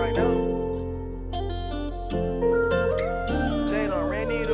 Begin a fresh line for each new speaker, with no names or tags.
right now. Jada ran it